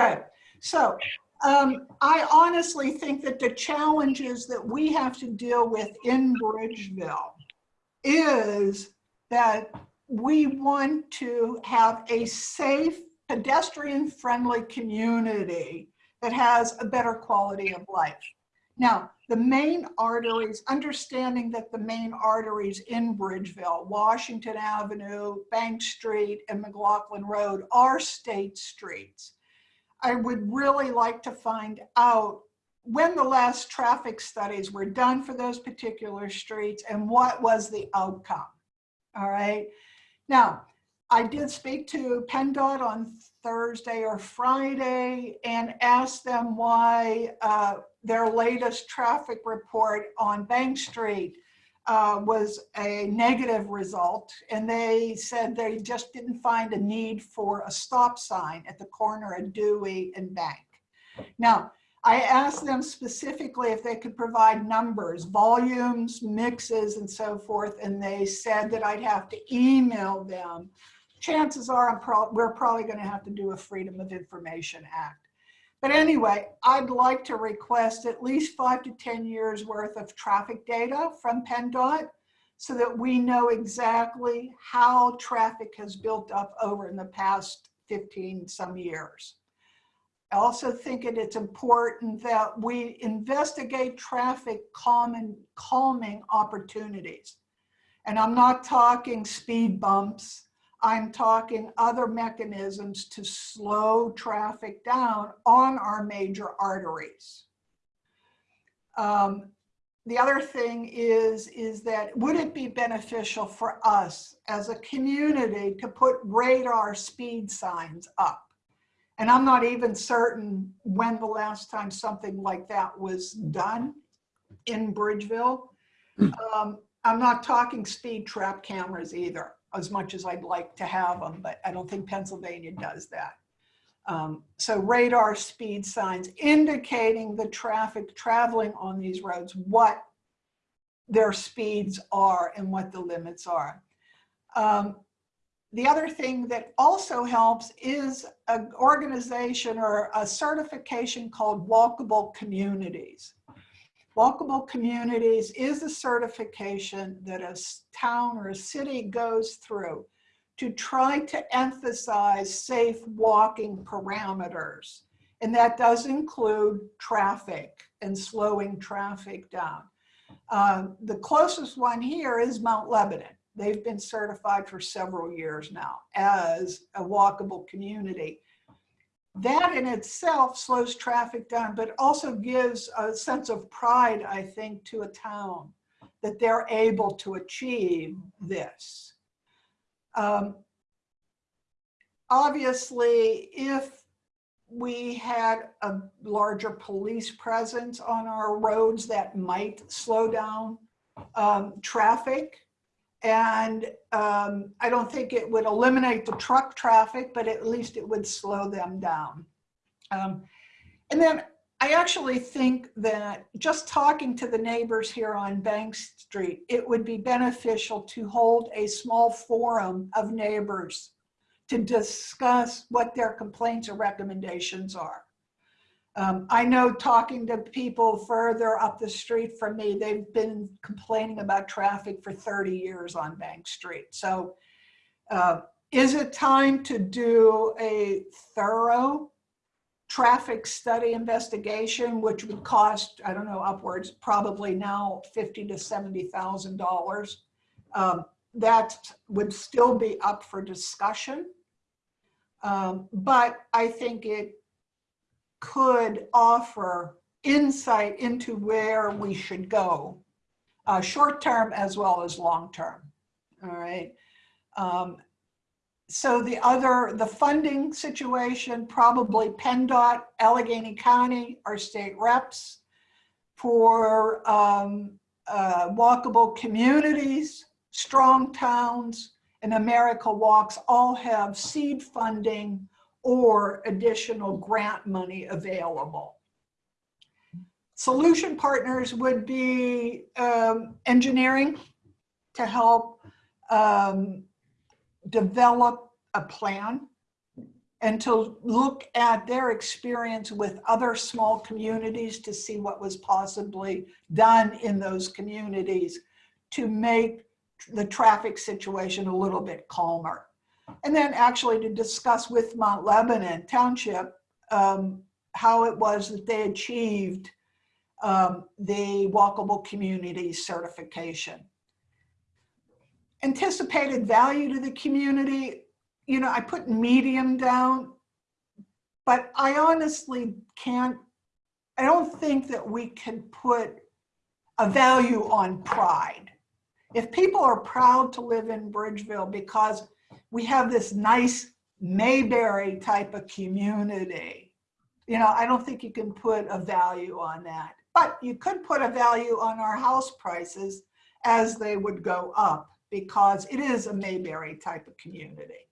Good. So um, I honestly think that the challenges that we have to deal with in Bridgeville is that we want to have a safe, pedestrian-friendly community that has a better quality of life. Now, the main arteries, understanding that the main arteries in Bridgeville, Washington Avenue, Bank Street, and McLaughlin Road are state streets. I would really like to find out when the last traffic studies were done for those particular streets and what was the outcome. All right. Now, I did speak to PennDOT on Thursday or Friday and asked them why uh, their latest traffic report on Bank Street uh, was a negative result. And they said they just didn't find a need for a stop sign at the corner of Dewey and Bank. Now, I asked them specifically if they could provide numbers, volumes, mixes, and so forth, and they said that I'd have to email them. Chances are pro we're probably going to have to do a Freedom of Information Act. But anyway, I'd like to request at least five to 10 years worth of traffic data from PennDOT so that we know exactly how traffic has built up over in the past 15 some years. I also think that it's important that we investigate traffic calming, calming opportunities. And I'm not talking speed bumps. I'm talking other mechanisms to slow traffic down on our major arteries. Um, the other thing is, is that would it be beneficial for us as a community to put radar speed signs up? And I'm not even certain when the last time something like that was done in Bridgeville. Hmm. Um, I'm not talking speed trap cameras either, as much as I'd like to have them, but I don't think Pennsylvania does that. Um, so radar speed signs indicating the traffic traveling on these roads, what their speeds are and what the limits are. Um, the other thing that also helps is an organization or a certification called Walkable Communities. Walkable Communities is a certification that a town or a city goes through to try to emphasize safe walking parameters. And that does include traffic and slowing traffic down. Uh, the closest one here is Mount Lebanon. They've been certified for several years now as a walkable community. That in itself slows traffic down, but also gives a sense of pride, I think, to a town that they're able to achieve this. Um, obviously, if we had a larger police presence on our roads that might slow down um, traffic. And um, I don't think it would eliminate the truck traffic, but at least it would slow them down. Um, and then I actually think that just talking to the neighbors here on Bank Street, it would be beneficial to hold a small forum of neighbors to discuss what their complaints or recommendations are. Um, I know talking to people further up the street from me, they've been complaining about traffic for 30 years on Bank Street. So uh, is it time to do a thorough traffic study investigation, which would cost, I don't know, upwards, probably now 50 to $70,000. Um, that would still be up for discussion. Um, but I think it could offer insight into where we should go, uh, short term as well as long term. All right. Um, so the other, the funding situation, probably PennDOT, Allegheny County, our state reps for um, uh, walkable communities, strong towns, and America Walks all have seed funding or additional grant money available. Solution partners would be um, engineering to help um, develop a plan and to look at their experience with other small communities to see what was possibly done in those communities to make the traffic situation a little bit calmer. And then actually to discuss with Mount Lebanon Township um, how it was that they achieved um, the walkable community certification. Anticipated value to the community, you know, I put medium down, but I honestly can't, I don't think that we can put a value on pride. If people are proud to live in Bridgeville because we have this nice Mayberry type of community, you know, I don't think you can put a value on that. But you could put a value on our house prices as they would go up because it is a Mayberry type of community.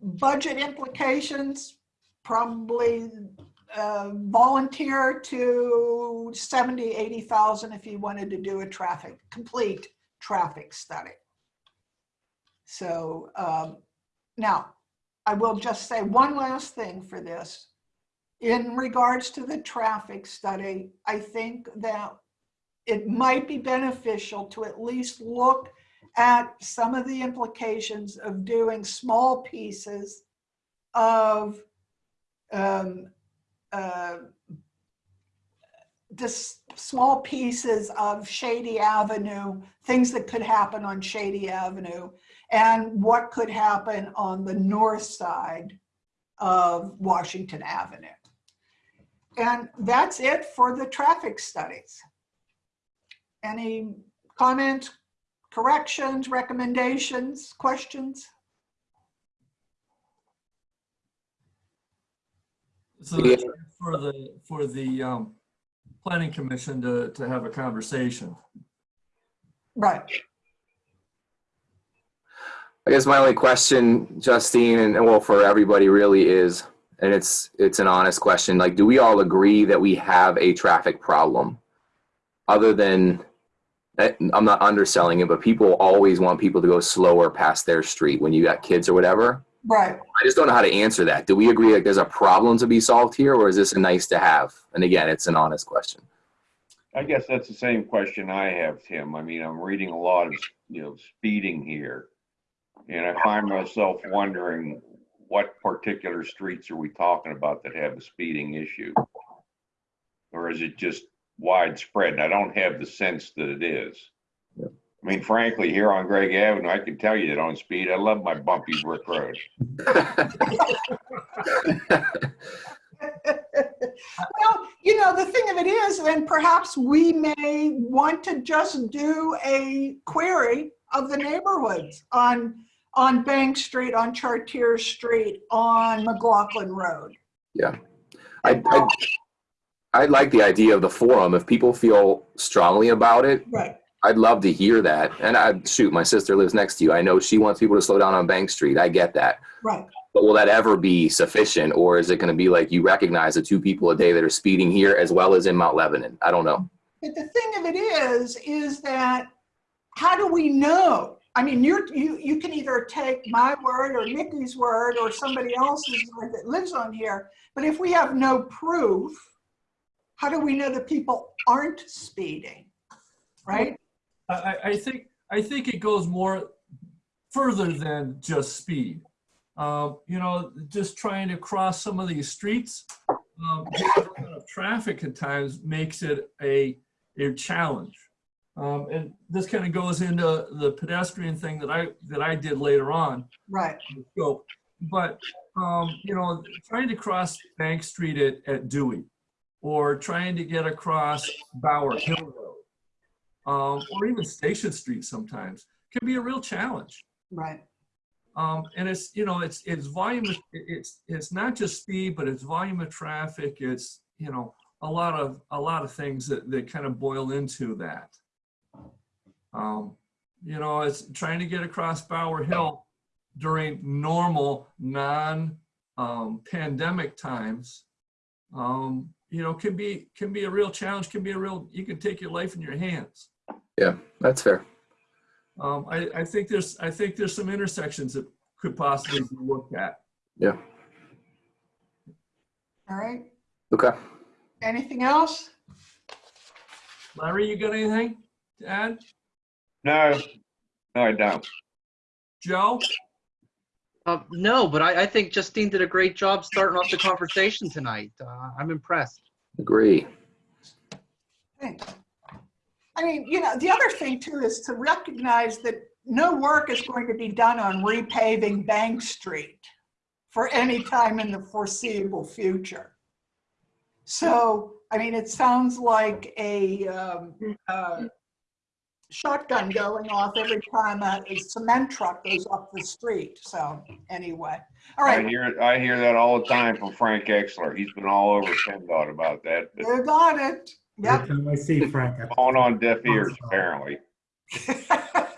Budget implications, probably uh, volunteer to 70, 80,000 if you wanted to do a traffic, complete traffic study. So um, now, I will just say one last thing for this. In regards to the traffic study, I think that it might be beneficial to at least look at some of the implications of doing small pieces of um, uh, small pieces of Shady Avenue, things that could happen on Shady Avenue, and what could happen on the north side of Washington Avenue. And that's it for the traffic studies. Any comments, corrections, recommendations, questions? So that's for the, for the um, planning commission to, to have a conversation. Right. I guess my only question, Justine, and and well, for everybody really is, and it's, it's an honest question, like, do we all agree that we have a traffic problem? Other than, I- I'm not underselling it, but people always want people to go slower past their street when you got kids or whatever. Right. I just don't know how to answer that. Do we agree like there's a problem to be solved here, or is this a nice to have? And again, it's an honest question. I guess that's the same question I have, Tim. I mean, I'm reading a lot of, you know, speeding here. And I find myself wondering, what particular streets are we talking about that have a speeding issue? Or is it just widespread? And I don't have the sense that it is. Yeah. I mean, frankly, here on Greg Avenue, I can tell you that on speed, I love my bumpy brick road. Well, you know, the thing of it is, and perhaps we may want to just do a query of the neighborhoods on, on Bank Street, on Chartier Street, on McLaughlin Road. I, I, I like the idea of the forum. If people feel strongly about it, Right. I'd love to hear that. And I shoot, my sister lives next to you. I know she wants people to slow down on Bank Street. I get that. Right. But will that ever be sufficient, or is it going to be like you recognize the two people a day that are speeding here as well as in Mount Lebanon? I don't know. But the thing of it is, is that how do we know? I mean, you're, you, you can either take my word or Nikki's word or somebody else's word that lives on here. But if we have no proof, how do we know that people aren't speeding? Right? I, I- think, I think it goes more further than just speed. Um, You know, just trying to cross some of these streets, um, traffic at times makes it a, a challenge. Um, And this kind of goes into the pedestrian thing that I, that I did later on. Right. scope. But, um, you know, trying to cross Bank Street at, at Dewey or trying to get across Bower Hill Road um, or even Station Street sometimes can be a real challenge. Right. Um, and it's, you know, it's, it's volume, of- it's, it's not just speed, but it's volume of traffic. It's, you know, a lot of, a lot of things that, that kind of boil into that. Um, you know, it's trying to get across Bower Hill during normal, non, um, pandemic times. Um, you know, can be, can be a real challenge, can be a real, you can take your life in your hands. Yeah, that's fair. Um, I, I think there's, I think there's some intersections that could possibly be looked at. Yeah. All right. Okay. Anything else? Larry, you got anything to add? No, no, I don't. Joe? Uh, no, but I, I think Justine did a great job starting off the conversation tonight. Uh, I'm impressed. Agree. Thanks. I mean, you know, the other thing too is to recognize that no work is going to be done on repaving Bank Street for any time in the foreseeable future. So, I mean, it sounds like a um, uh, shotgun going off every time a a cement truck goes up the street. So anyway, all right. I hear, I hear that all the time from Frank Exler. He's been all over PennDOT about that. but you got it. Yep. Every time I see Frank, I- Falling on deaf ears, apparently.